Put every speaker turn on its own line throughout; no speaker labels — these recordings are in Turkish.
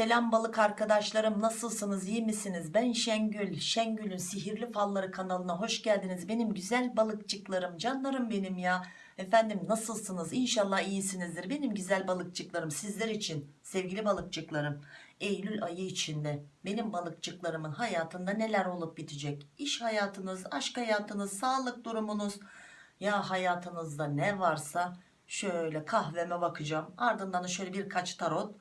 Selam balık arkadaşlarım nasılsınız? İyi misiniz? Ben Şengül Şengül'ün sihirli falları kanalına hoş geldiniz. Benim güzel balıkçıklarım canlarım benim ya. Efendim nasılsınız? İnşallah iyisinizdir. Benim güzel balıkçıklarım sizler için sevgili balıkçıklarım Eylül ayı içinde benim balıkçıklarımın hayatında neler olup bitecek? İş hayatınız aşk hayatınız sağlık durumunuz. Ya hayatınızda ne varsa şöyle kahveme bakacağım. Ardından da şöyle birkaç tarot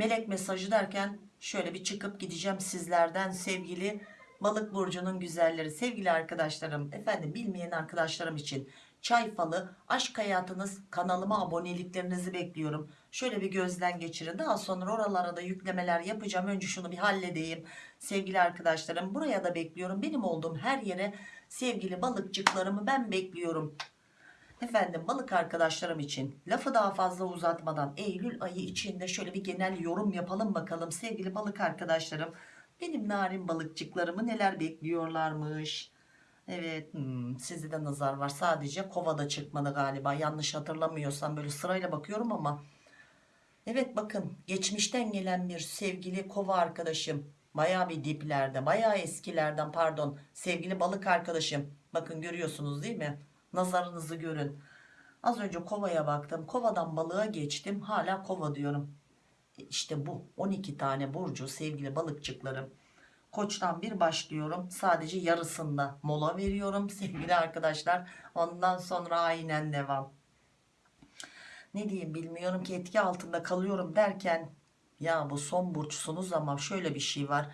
melek mesajı derken şöyle bir çıkıp gideceğim sizlerden sevgili balık burcunun güzelleri. Sevgili arkadaşlarım efendim bilmeyen arkadaşlarım için çay falı aşk hayatınız kanalıma aboneliklerinizi bekliyorum. Şöyle bir gözden geçirin. Daha sonra oralara da yüklemeler yapacağım. Önce şunu bir halledeyim. Sevgili arkadaşlarım buraya da bekliyorum. Benim olduğum her yere sevgili balıkçıklarımı ben bekliyorum Efendim balık arkadaşlarım için lafı daha fazla uzatmadan Eylül ayı içinde şöyle bir genel yorum yapalım bakalım sevgili balık arkadaşlarım. Benim narin balıkçıklarımı neler bekliyorlarmış. Evet hmm, sizde de nazar var sadece kovada çıkmadı galiba yanlış hatırlamıyorsam böyle sırayla bakıyorum ama. Evet bakın geçmişten gelen bir sevgili kova arkadaşım baya bir diplerde baya eskilerden pardon sevgili balık arkadaşım bakın görüyorsunuz değil mi? Nazarınızı görün. Az önce kovaya baktım. Kovadan balığa geçtim. Hala kova diyorum. E, İşte bu 12 tane burcu sevgili balıkçıklarım. Koçtan bir başlıyorum. Sadece yarısında mola veriyorum sevgili arkadaşlar. Ondan sonra aynen devam. Ne diyeyim bilmiyorum ki etki altında kalıyorum derken ya bu son burçsunuz ama şöyle bir şey var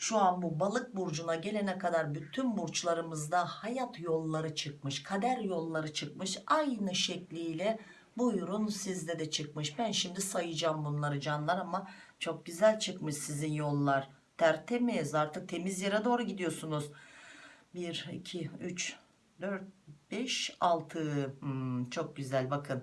şu an bu balık burcuna gelene kadar bütün burçlarımızda hayat yolları çıkmış kader yolları çıkmış. Aynı şekliyle buyurun sizde de çıkmış. Ben şimdi sayacağım bunları canlar ama çok güzel çıkmış sizin yollar. Tertemiz artık temiz yere doğru gidiyorsunuz. 1 2 3 4 5 6 hmm, çok güzel bakın.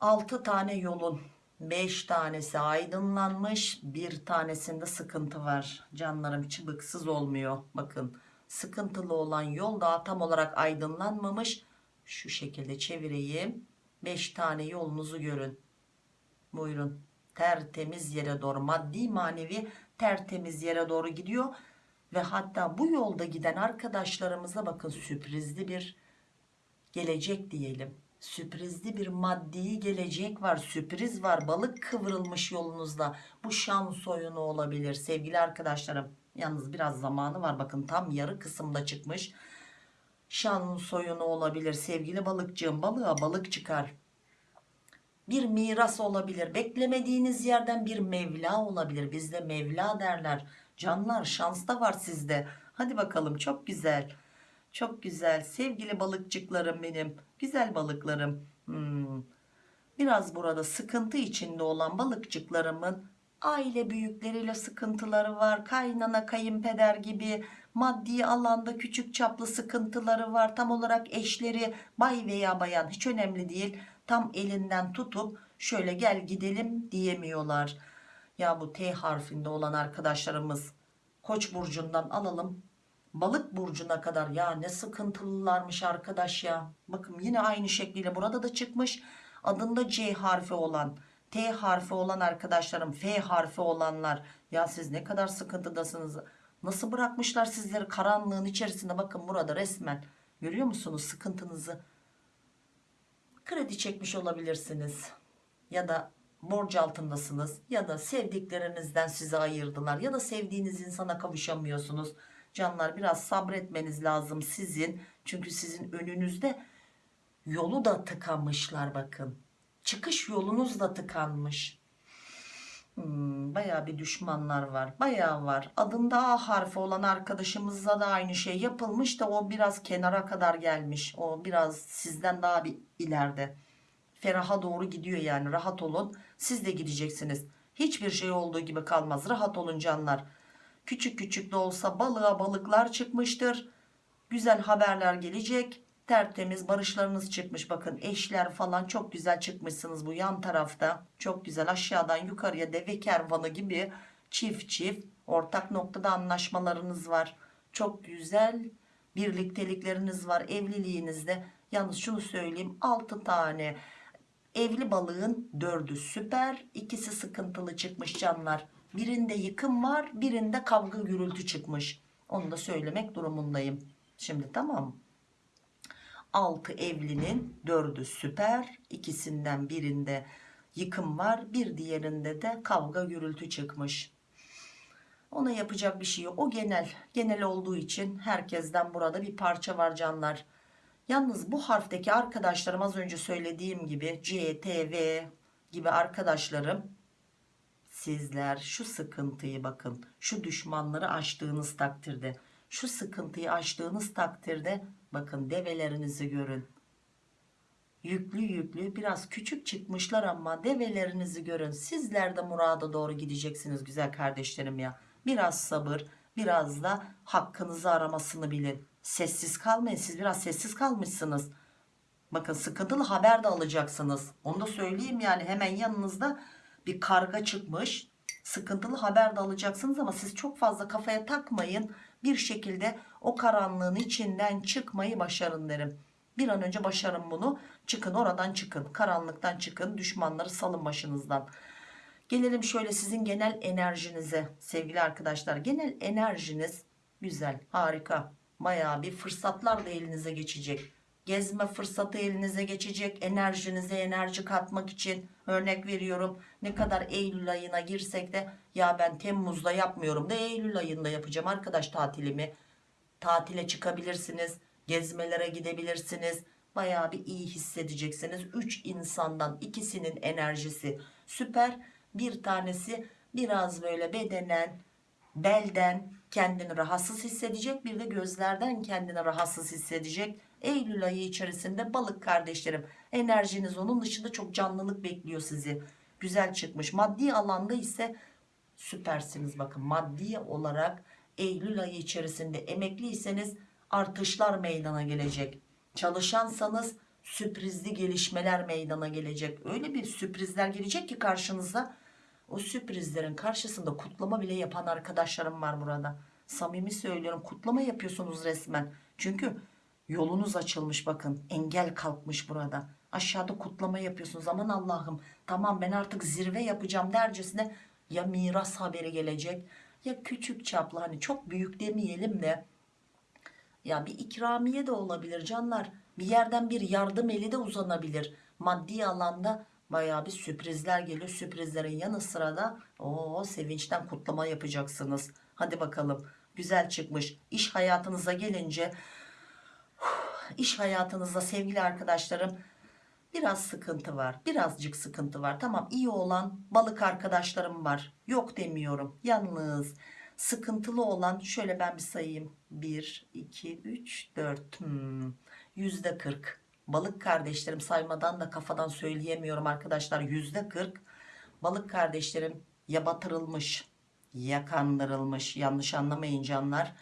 6 tane yolun 5 tanesi aydınlanmış bir tanesinde sıkıntı var. Canlarım çıbıksız olmuyor bakın. Sıkıntılı olan yol daha tam olarak aydınlanmamış. Şu şekilde çevireyim. 5 tane yolunuzu görün. Buyurun. Tertemiz yere doğru maddi manevi tertemiz yere doğru gidiyor. Ve hatta bu yolda giden arkadaşlarımıza bakın sürprizli bir gelecek diyelim sürprizli bir maddi gelecek var sürpriz var. Balık kıvrılmış yolunuzda. Bu şans oyunu olabilir. Sevgili arkadaşlarım yalnız biraz zamanı var. Bakın tam yarı kısımda çıkmış şans oyunu olabilir. Sevgili balıkçığım balığa balık çıkar. Bir miras olabilir. Beklemediğiniz yerden bir mevla olabilir. Bizde mevla derler. Canlar şans da var sizde. Hadi bakalım çok güzel. Çok güzel. Sevgili balıkçıklarım benim. Güzel balıklarım. Hmm. Biraz burada sıkıntı içinde olan balıkçıklarımın aile büyükleriyle sıkıntıları var. Kaynana kayınpeder gibi maddi alanda küçük çaplı sıkıntıları var. Tam olarak eşleri bay veya bayan hiç önemli değil. Tam elinden tutup şöyle gel gidelim diyemiyorlar. Ya bu T harfinde olan arkadaşlarımız Koç burcundan alalım balık burcuna kadar. Ya ne sıkıntılılarmış arkadaş ya. Bakın yine aynı şekliyle burada da çıkmış. Adında C harfi olan T harfi olan arkadaşlarım F harfi olanlar. Ya siz ne kadar sıkıntıdasınız. Nasıl bırakmışlar sizleri karanlığın içerisinde? Bakın burada resmen görüyor musunuz sıkıntınızı? Kredi çekmiş olabilirsiniz. Ya da borç altındasınız. Ya da sevdiklerinizden sizi ayırdılar. Ya da sevdiğiniz insana kavuşamıyorsunuz Canlar biraz sabretmeniz lazım sizin. Çünkü sizin önünüzde yolu da tıkanmışlar bakın. Çıkış yolunuz da tıkanmış. Hmm, Baya bir düşmanlar var. Baya var. Adında A harfi olan arkadaşımızla da aynı şey yapılmış da o biraz kenara kadar gelmiş. O biraz sizden daha bir ileride. Feraha doğru gidiyor yani. Rahat olun. Siz de gideceksiniz. Hiçbir şey olduğu gibi kalmaz. Rahat olun canlar küçük küçük de olsa balığa balıklar çıkmıştır güzel haberler gelecek tertemiz barışlarınız çıkmış bakın eşler falan çok güzel çıkmışsınız bu yan tarafta çok güzel aşağıdan yukarıya deve kervanı gibi çift çift ortak noktada anlaşmalarınız var çok güzel birliktelikleriniz var evliliğinizde yalnız şunu söyleyeyim 6 tane Evli balığın dördü süper. ikisi sıkıntılı çıkmış canlar. Birinde yıkım var birinde kavga gürültü çıkmış. Onu da söylemek durumundayım. Şimdi tamam 6 evlinin 4'ü süper. ikisinden birinde yıkım var. Bir diğerinde de kavga gürültü çıkmış. Ona yapacak bir şey yok. O genel. Genel olduğu için herkesten burada bir parça var canlar. Yalnız bu harfteki arkadaşlarım az önce söylediğim gibi C, T, V gibi arkadaşlarım sizler şu sıkıntıyı bakın şu düşmanları aştığınız takdirde şu sıkıntıyı aştığınız takdirde bakın develerinizi görün. Yüklü yüklü biraz küçük çıkmışlar ama develerinizi görün. Sizler de murada doğru gideceksiniz güzel kardeşlerim ya. Biraz sabır biraz da hakkınızı aramasını bilin. Sessiz kalmayın siz biraz sessiz kalmışsınız. Bakın sıkıntılı haber de alacaksınız. Onu da söyleyeyim yani hemen yanınızda bir karga çıkmış. Sıkıntılı haber de alacaksınız ama siz çok fazla kafaya takmayın. Bir şekilde o karanlığın içinden çıkmayı başarın derim. Bir an önce başarın bunu. Çıkın oradan çıkın. Karanlıktan çıkın düşmanları salın başınızdan. Gelelim şöyle sizin genel enerjinize sevgili arkadaşlar. Genel enerjiniz güzel harika. Bayağı bir fırsatlar da elinize geçecek gezme fırsatı elinize geçecek enerjinize enerji katmak için. Örnek veriyorum ne kadar Eylül ayına girsek de ya ben Temmuz'da yapmıyorum da Eylül ayında yapacağım arkadaş tatilimi. Tatile çıkabilirsiniz gezmelere gidebilirsiniz. Bayağı bir iyi hissedeceksiniz. 3 insandan ikisinin enerjisi süper. Bir tanesi biraz böyle bedenen belden kendini rahatsız hissedecek bir de gözlerden kendini rahatsız hissedecek Eylül ayı içerisinde balık kardeşlerim enerjiniz onun dışında çok canlılık bekliyor sizi. Güzel çıkmış. Maddi alanda ise süpersiniz. Bakın maddi olarak Eylül ayı içerisinde emekliyseniz artışlar meydana gelecek. Çalışansanız sürprizli gelişmeler meydana gelecek. Öyle bir sürprizler gelecek ki karşınıza. O sürprizlerin karşısında kutlama bile yapan arkadaşlarım var burada. Samimi söylüyorum kutlama yapıyorsunuz resmen. Çünkü yolunuz açılmış bakın engel kalkmış burada. Aşağıda kutlama yapıyorsunuz aman Allah'ım tamam ben artık zirve yapacağım dercesine ya miras haberi gelecek ya küçük çaplı hani çok büyük demeyelim de. Ya bir ikramiye de olabilir canlar bir yerden bir yardım eli de uzanabilir. Maddi alanda baya bir sürprizler geliyor sürprizlerin yanı sıra da o sevinçten kutlama yapacaksınız. Hadi bakalım güzel çıkmış. İş hayatınıza gelince iş hayatınızda sevgili arkadaşlarım biraz sıkıntı var birazcık sıkıntı var. Tamam iyi olan balık arkadaşlarım var. Yok demiyorum. Yalnız sıkıntılı olan şöyle ben bir sayayım. 1 2 3 4 hmm, yüzde 40 balık kardeşlerim saymadan da kafadan söyleyemiyorum arkadaşlar. Yüzde 40 balık kardeşlerim ya batırılmış ya kandırılmış yanlış anlamayın canlar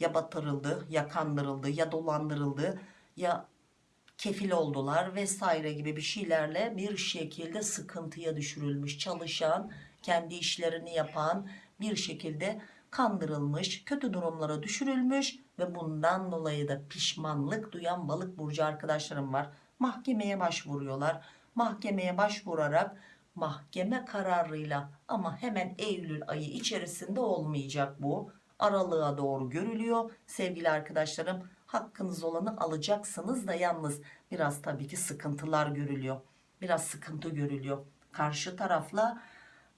ya batırıldı ya kandırıldı ya dolandırıldı ya kefil oldular vesaire gibi bir şeylerle bir şekilde sıkıntıya düşürülmüş çalışan kendi işlerini yapan bir şekilde kandırılmış kötü durumlara düşürülmüş ve bundan dolayı da pişmanlık duyan balık burcu arkadaşlarım var. Mahkemeye başvuruyorlar. Mahkemeye başvurarak mahkeme kararıyla ama hemen Eylül ayı içerisinde olmayacak bu aralığa doğru görülüyor. Sevgili arkadaşlarım hakkınız olanı alacaksınız da yalnız biraz tabii ki sıkıntılar görülüyor. Biraz sıkıntı görülüyor. Karşı tarafla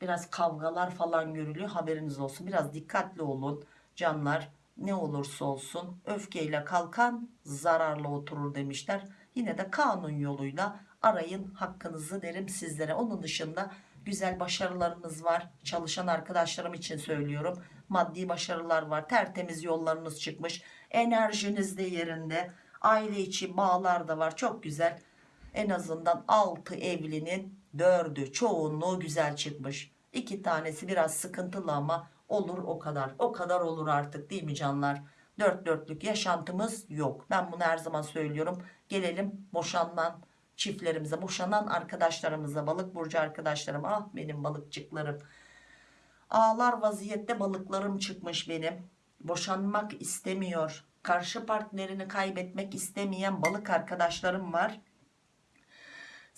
biraz kavgalar falan görülüyor. Haberiniz olsun. Biraz dikkatli olun. Canlar ne olursa olsun öfkeyle kalkan zararlı oturur demişler. Yine de kanun yoluyla arayın hakkınızı derim sizlere. Onun dışında güzel başarılarınız var. Çalışan arkadaşlarım için söylüyorum maddi başarılar var. Tertemiz yollarınız çıkmış. Enerjiniz de yerinde. Aile içi bağlar da var. Çok güzel. En azından 6 evlinin 4'ü çoğunluğu güzel çıkmış. İki tanesi biraz sıkıntılı ama olur o kadar. O kadar olur artık değil mi canlar? Dört dörtlük yaşantımız yok. Ben bunu her zaman söylüyorum. Gelelim boşanman çiftlerimize boşanan arkadaşlarımıza balık burcu arkadaşlarım ah benim balıkçıklarım ağlar vaziyette balıklarım çıkmış benim boşanmak istemiyor karşı partnerini kaybetmek istemeyen balık arkadaşlarım var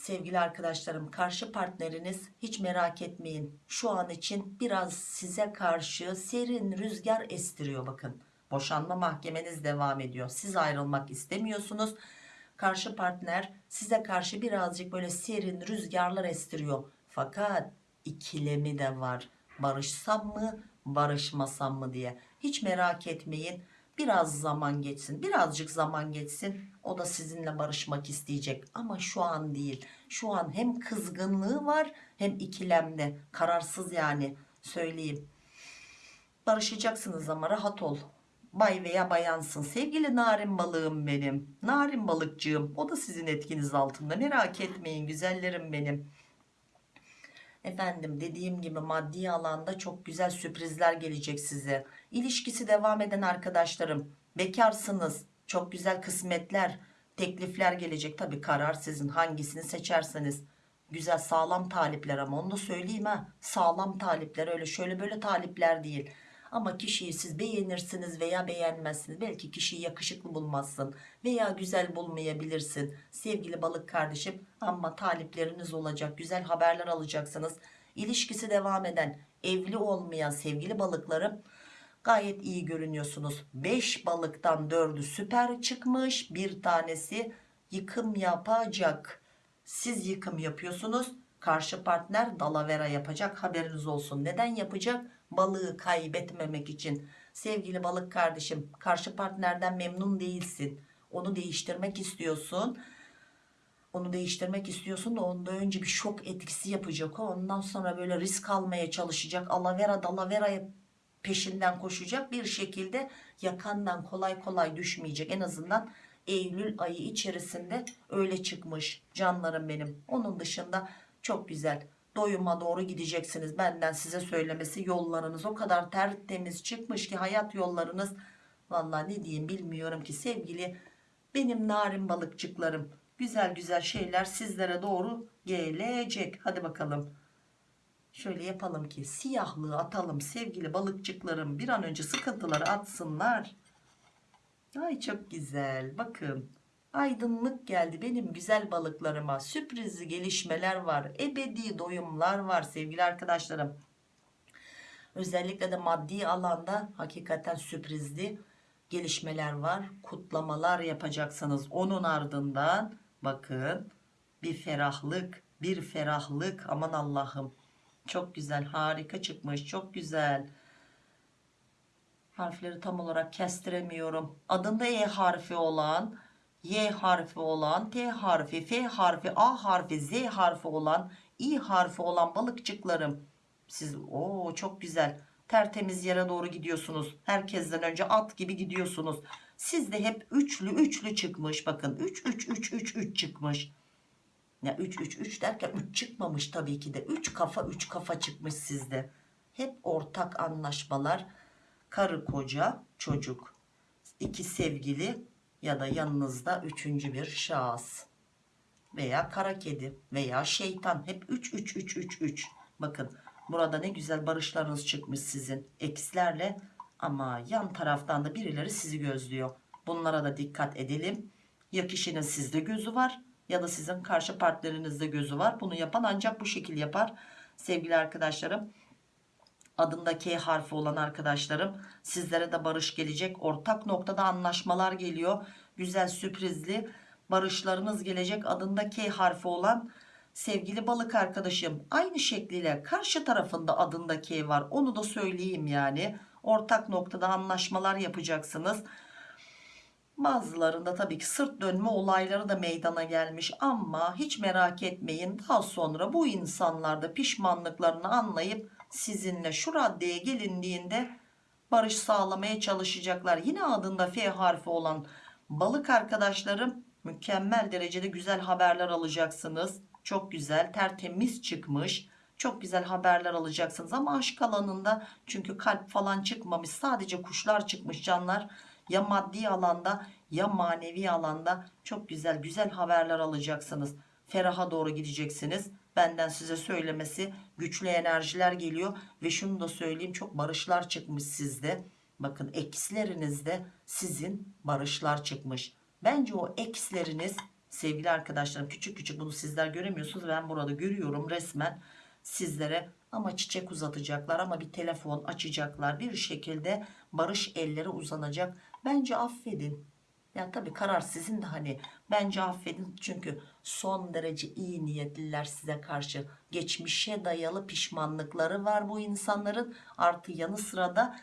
Sevgili arkadaşlarım karşı partneriniz hiç merak etmeyin. Şu an için biraz size karşı serin rüzgar estiriyor bakın. Boşanma mahkemeniz devam ediyor. Siz ayrılmak istemiyorsunuz. Karşı partner size karşı birazcık böyle serin rüzgarlar estiriyor. Fakat ikilemi de var. Barışsam mı barışmasam mı diye. Hiç merak etmeyin. Biraz zaman geçsin. Birazcık zaman geçsin. O da sizinle barışmak isteyecek. Ama şu an değil. Şu an hem kızgınlığı var hem ikilemde. Kararsız yani söyleyeyim. Barışacaksınız ama rahat ol. Bay veya bayansın. Sevgili narin balığım benim. Narin balıkçığım. O da sizin etkiniz altında. Merak etmeyin güzellerim benim. Efendim dediğim gibi maddi alanda çok güzel sürprizler gelecek size. İlişkisi devam eden arkadaşlarım. Bekarsınız. Çok güzel kısmetler, teklifler gelecek. Tabi karar sizin hangisini seçerseniz. Güzel sağlam talipler ama onu da söyleyeyim ha. Sağlam talipler öyle şöyle böyle talipler değil. Ama kişiyi siz beğenirsiniz veya beğenmezsiniz. Belki kişiyi yakışıklı bulmazsın veya güzel bulmayabilirsin. Sevgili balık kardeşim ama talipleriniz olacak. Güzel haberler alacaksınız. İlişkisi devam eden, evli olmayan sevgili balıklarım gayet iyi görünüyorsunuz. 5 balıktan 4'ü süper çıkmış. Bir tanesi yıkım yapacak. Siz yıkım yapıyorsunuz. Karşı partner dalavera yapacak haberiniz olsun. Neden yapacak? Balığı kaybetmemek için. Sevgili balık kardeşim karşı partnerden memnun değilsin. Onu değiştirmek istiyorsun. Onu değiştirmek istiyorsun da onda önce bir şok etkisi yapacak o. Ondan sonra böyle risk almaya çalışacak. Alavera dalavera peşinden koşacak. Bir şekilde yakandan kolay kolay düşmeyecek. En azından Eylül ayı içerisinde öyle çıkmış canlarım benim. Onun dışında çok güzel doyuma doğru gideceksiniz. Benden size söylemesi yollarınız o kadar tertemiz çıkmış ki hayat yollarınız. Vallahi ne diyeyim bilmiyorum ki sevgili benim narin balıkçıklarım. Güzel güzel şeyler sizlere doğru gelecek. Hadi bakalım. Şöyle yapalım ki siyahlığı atalım sevgili balıkçıklarım. Bir an önce sıkıntıları atsınlar. Ay çok güzel. Bakın aydınlık geldi benim güzel balıklarıma. Sürprizli gelişmeler var. Ebedi doyumlar var sevgili arkadaşlarım. Özellikle de maddi alanda hakikaten sürprizli gelişmeler var. Kutlamalar yapacaksınız. Onun ardından bakın bir ferahlık, bir ferahlık. Aman Allah'ım. Çok güzel, harika çıkmış. Çok güzel. Harfleri tam olarak kestiremiyorum. Adında E harfi olan, Y harfi olan, T harfi, F harfi, A harfi, Z harfi olan, İ harfi olan balıkçıklarım. Siz o çok güzel. Tertemiz yere doğru gidiyorsunuz. Herkesten önce at gibi gidiyorsunuz. Sizde hep üçlü üçlü çıkmış. Bakın 3 3 3 3 3 çıkmış. Ya 3 3 3 derken 3 çıkmamış tabii ki de. 3 kafa 3 kafa çıkmış sizde. Hep ortak anlaşmalar. Karı koca çocuk. iki sevgili ya da yanınızda üçüncü bir şahıs. Veya kara kedi veya şeytan. Hep 3 3 3 3 3. Bakın burada ne güzel barışlarınız çıkmış sizin ekslerle. Ama yan taraftan da birileri sizi gözlüyor. Bunlara da dikkat edelim. Ya kişinin sizde gözü var ya da sizin karşı partnerinizde gözü var. Bunu yapan ancak bu şekil yapar. Sevgili arkadaşlarım adında K harfi olan arkadaşlarım sizlere de barış gelecek. Ortak noktada anlaşmalar geliyor. Güzel sürprizli barışlarınız gelecek. Adında K harfi olan sevgili balık arkadaşım aynı şekliyle karşı tarafında adında K var. Onu da söyleyeyim yani. Ortak noktada anlaşmalar yapacaksınız. Bazılarında tabii ki sırt dönme olayları da meydana gelmiş ama hiç merak etmeyin daha sonra bu insanlar da pişmanlıklarını anlayıp sizinle şu raddeye gelindiğinde barış sağlamaya çalışacaklar. Yine adında F harfi olan balık arkadaşlarım mükemmel derecede güzel haberler alacaksınız. Çok güzel tertemiz çıkmış. Çok güzel haberler alacaksınız ama aşk alanında çünkü kalp falan çıkmamış sadece kuşlar çıkmış canlar ya maddi alanda ya manevi alanda çok güzel güzel haberler alacaksınız. Feraha doğru gideceksiniz. Benden size söylemesi güçlü enerjiler geliyor ve şunu da söyleyeyim çok barışlar çıkmış sizde. Bakın ekslerinizde sizin barışlar çıkmış. Bence o eksleriniz Sevgili arkadaşlarım küçük küçük bunu sizler göremiyorsunuz. Ben burada görüyorum resmen sizlere ama çiçek uzatacaklar ama bir telefon açacaklar. Bir şekilde barış elleri uzanacak. Bence affedin. Ya tabii karar sizin de hani bence affedin çünkü son derece iyi niyetliler size karşı. Geçmişe dayalı pişmanlıkları var bu insanların. Artı yanı sıra da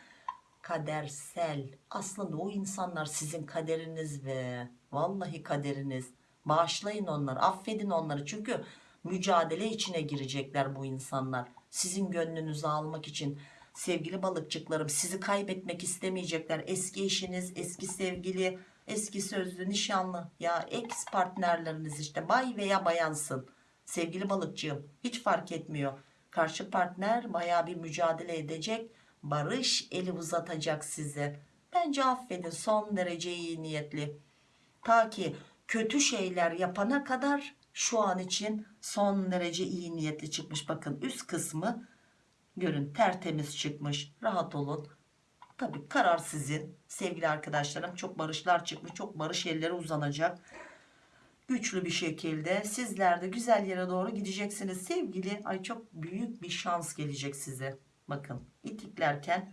kadersel. Aslında o insanlar sizin kaderiniz ve vallahi kaderiniz. Bağışlayın onları, affedin onları. Çünkü mücadele içine girecekler bu insanlar. Sizin gönlünüzü almak için. Sevgili balıkçıklarım sizi kaybetmek istemeyecekler. Eski eşiniz, eski sevgili, eski sözlü, nişanlı ya ex partnerleriniz işte bay veya bayansın. Sevgili balıkçığım hiç fark etmiyor. Karşı partner baya bir mücadele edecek. Barış eli uzatacak size. Bence affedin son derece iyi niyetli. Ta ki kötü şeyler yapana kadar şu an için son derece iyi niyetli çıkmış. Bakın üst kısmı görün tertemiz çıkmış. Rahat olun. Tabii karar sizin sevgili arkadaşlarım. Çok barışlar çıkmış. Çok barış elleri uzanacak. Güçlü bir şekilde sizler de güzel yere doğru gideceksiniz. Sevgili ay çok büyük bir şans gelecek size. Bakın itiklerken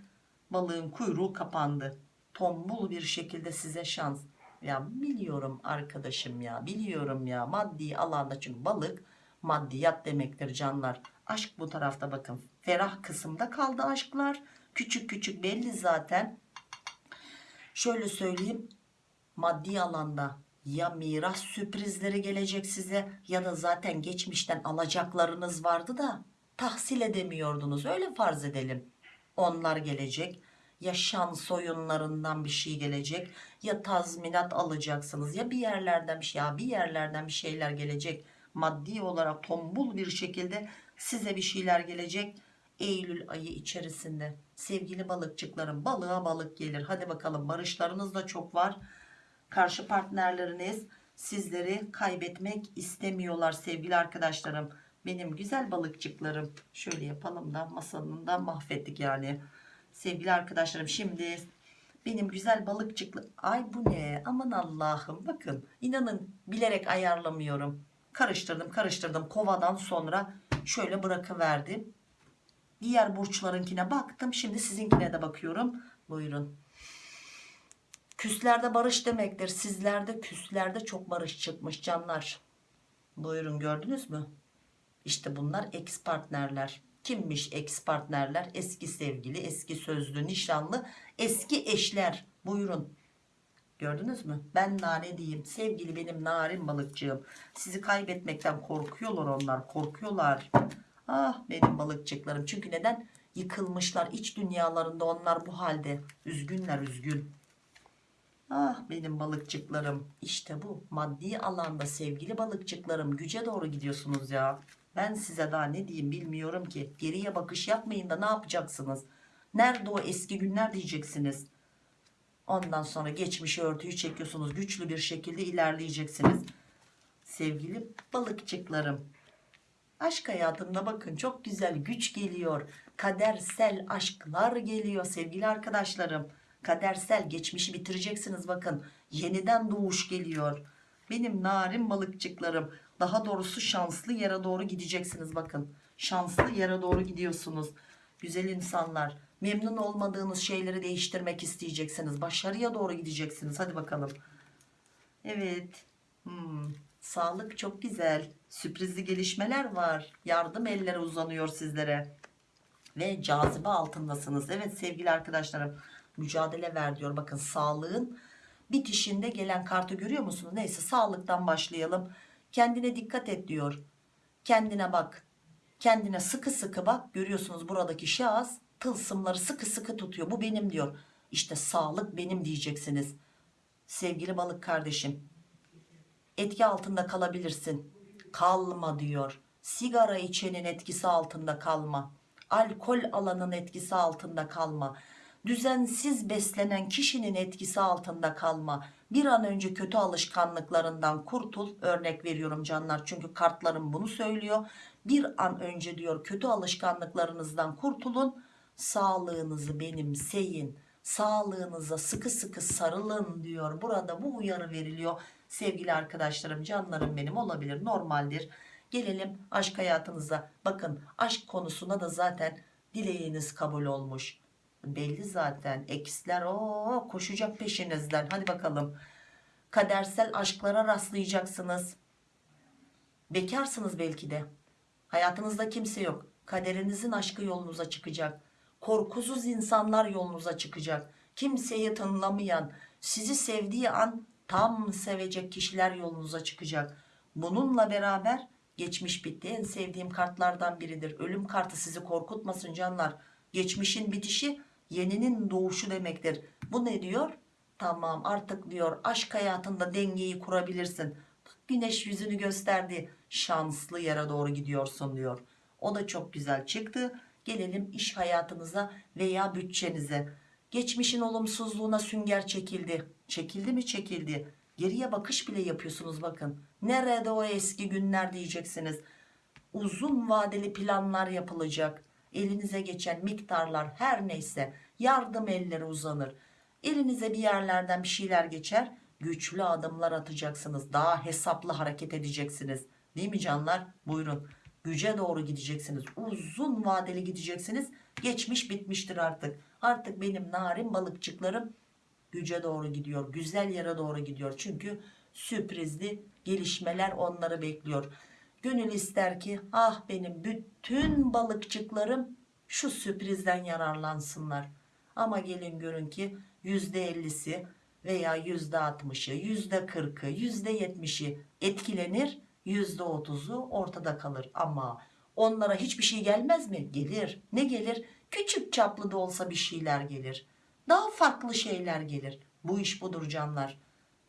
balığın kuyruğu kapandı. Tombul bir şekilde size şans. Ya biliyorum arkadaşım ya biliyorum ya maddi alanda çünkü balık maddiyat demektir canlar. Aşk bu tarafta bakın ferah kısımda kaldı aşklar. Küçük küçük belli zaten. Şöyle söyleyeyim maddi alanda ya miras sürprizleri gelecek size ya da zaten geçmişten alacaklarınız vardı da tahsil edemiyordunuz öyle farz edelim. Onlar gelecek ya şans oyunlarından bir şey gelecek ya tazminat alacaksınız ya bir yerlerden bir şey ya bir yerlerden bir şeyler gelecek maddi olarak tombul bir şekilde size bir şeyler gelecek Eylül ayı içerisinde. Sevgili balıkçıklarım balığa balık gelir. Hadi bakalım barışlarınız da çok var. Karşı partnerleriniz sizleri kaybetmek istemiyorlar sevgili arkadaşlarım. Benim güzel balıkçıklarım şöyle yapalım da masanın da mahvettik yani. Sevgili arkadaşlarım şimdi benim güzel balıkçıklı ay bu ne? Aman Allah'ım bakın inanın bilerek ayarlamıyorum. Karıştırdım karıştırdım. Kovadan sonra şöyle bırakıverdim diğer burçlarınkine baktım. Şimdi sizinkine de bakıyorum. Buyurun. Küslerde barış demektir. Sizlerde küslerde çok barış çıkmış canlar. Buyurun gördünüz mü? İşte bunlar ex partnerler. Kimmiş ex partnerler? Eski sevgili eski sözlü nişanlı eski eşler. Buyurun. Gördünüz mü? Ben nane diyeyim. Sevgili benim narin balıkçığım. Sizi kaybetmekten korkuyorlar onlar korkuyorlar ah benim balıkçıklarım. Çünkü neden? Yıkılmışlar iç dünyalarında. Onlar bu halde. Üzgünler üzgün. Ah benim balıkçıklarım. İşte bu maddi alanda sevgili balıkçıklarım güce doğru gidiyorsunuz ya. Ben size daha ne diyeyim bilmiyorum ki. Geriye bakış yapmayın da ne yapacaksınız? Nerede o eski günler diyeceksiniz? Ondan sonra geçmişi örtüyü çekiyorsunuz. Güçlü bir şekilde ilerleyeceksiniz. Sevgili balıkçıklarım Aşk hayatında bakın çok güzel güç geliyor. Kadersel aşklar geliyor sevgili arkadaşlarım. Kadersel geçmişi bitireceksiniz bakın. Yeniden doğuş geliyor. Benim narin balıkçıklarım. Daha doğrusu şanslı yere doğru gideceksiniz bakın. Şanslı yere doğru gidiyorsunuz. Güzel insanlar. Memnun olmadığınız şeyleri değiştirmek isteyeceksiniz. Başarıya doğru gideceksiniz. Hadi bakalım. Evet. Hmm. Sağlık çok güzel. Sürprizli gelişmeler var. Yardım elleri uzanıyor sizlere. Ve cazibe altındasınız. Evet sevgili arkadaşlarım. Mücadele ver diyor. Bakın sağlığın bitişinde gelen kartı görüyor musunuz? Neyse sağlıktan başlayalım. Kendine dikkat et diyor. Kendine bak. Kendine sıkı sıkı bak. Görüyorsunuz buradaki şahıs tılsımları sıkı sıkı tutuyor. Bu benim diyor. İşte sağlık benim diyeceksiniz. Sevgili balık kardeşim etki altında kalabilirsin. Kalma diyor. Sigara içenin etkisi altında kalma. Alkol alanın etkisi altında kalma. Düzensiz beslenen kişinin etkisi altında kalma. Bir an önce kötü alışkanlıklarından kurtul. Örnek veriyorum canlar çünkü kartlarım bunu söylüyor. Bir an önce diyor kötü alışkanlıklarınızdan kurtulun. Sağlığınızı benimseyin. Sağlığınıza sıkı sıkı sarılın diyor. Burada bu uyarı veriliyor sevgili arkadaşlarım canlarım benim olabilir normaldir. Gelelim aşk hayatınıza. Bakın aşk konusuna da zaten dileğiniz kabul olmuş. Belli zaten eksler o koşacak peşinizden. Hadi bakalım. Kadersel aşklara rastlayacaksınız. Bekarsınız belki de. Hayatınızda kimse yok. Kaderinizin aşkı yolunuza çıkacak. Korkusuz insanlar yolunuza çıkacak. Kimseyi tanımlamayan sizi sevdiği an tam sevecek kişiler yolunuza çıkacak. Bununla beraber geçmiş bitti. En sevdiğim kartlardan biridir. Ölüm kartı sizi korkutmasın canlar. Geçmişin bitişi yeninin doğuşu demektir. Bu ne diyor? Tamam artık diyor aşk hayatında dengeyi kurabilirsin. Bak güneş yüzünü gösterdi. Şanslı yere doğru gidiyorsun diyor. O da çok güzel çıktı. Gelelim iş hayatınıza veya bütçenize geçmişin olumsuzluğuna sünger çekildi. Çekildi mi? Çekildi. Geriye bakış bile yapıyorsunuz bakın. Nerede o eski günler diyeceksiniz. Uzun vadeli planlar yapılacak. Elinize geçen miktarlar her neyse yardım elleri uzanır. Elinize bir yerlerden bir şeyler geçer güçlü adımlar atacaksınız. Daha hesaplı hareket edeceksiniz. Değil mi canlar? Buyurun. Güce doğru gideceksiniz. Uzun vadeli gideceksiniz geçmiş bitmiştir artık. Artık benim narin balıkçıklarım güce doğru gidiyor güzel yere doğru gidiyor. Çünkü sürprizli gelişmeler onları bekliyor. Gönül ister ki ah benim bütün balıkçıklarım şu sürprizden yararlansınlar. Ama gelin görün ki %50'si veya %60'ı %40'ı %70'i etkilenir %30'u ortada kalır. Ama onlara hiçbir şey gelmez mi? Gelir. Ne gelir? Küçük çaplı da olsa bir şeyler gelir. Daha farklı şeyler gelir. Bu iş budur canlar.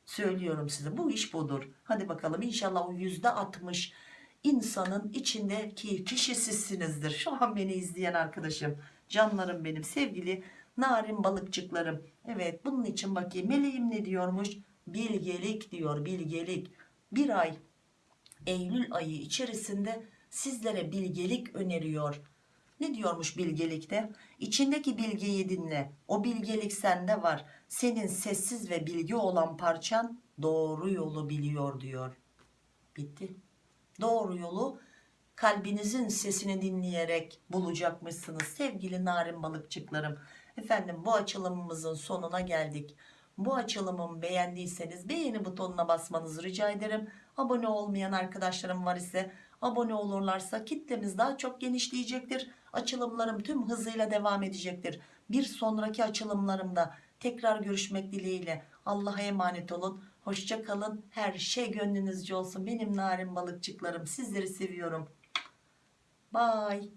Söylüyorum size bu iş budur. Hadi bakalım inşallah o %60 insanın içindeki kişi sizsinizdir. Şu an beni izleyen arkadaşım. Canlarım benim sevgili narin balıkçıklarım. Evet bunun için bakayım meleğim ne diyormuş? Bilgelik diyor bilgelik. Bir ay Eylül ayı içerisinde sizlere bilgelik öneriyor. Ne diyormuş bilgelikte? İçindeki bilgiyi dinle. O bilgelik sende var. Senin sessiz ve bilgi olan parçan doğru yolu biliyor diyor. Bitti. Doğru yolu kalbinizin sesini dinleyerek bulacakmışsınız sevgili narin balıkçıklarım. Efendim bu açılımımızın sonuna geldik. Bu açılımımı beğendiyseniz beğeni butonuna basmanızı rica ederim. Abone olmayan arkadaşlarım var ise abone olurlarsa kitlemiz daha çok genişleyecektir. Açılımlarım tüm hızıyla devam edecektir. Bir sonraki açılımlarımda tekrar görüşmek dileğiyle Allah'a emanet olun. Hoşça kalın. Her şey gönlünüzce olsun. Benim narin balıkçıklarım sizleri seviyorum. Bye.